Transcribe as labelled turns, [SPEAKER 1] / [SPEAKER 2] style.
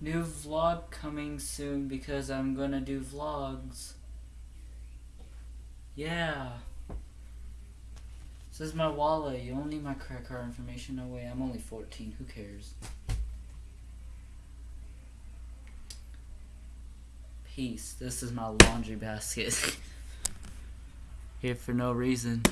[SPEAKER 1] New vlog coming soon because I'm gonna do vlogs. Yeah. This is my wallet. You don't need my credit card information. No way. I'm only 14. Who cares? Peace. This is my laundry basket. Here for no reason.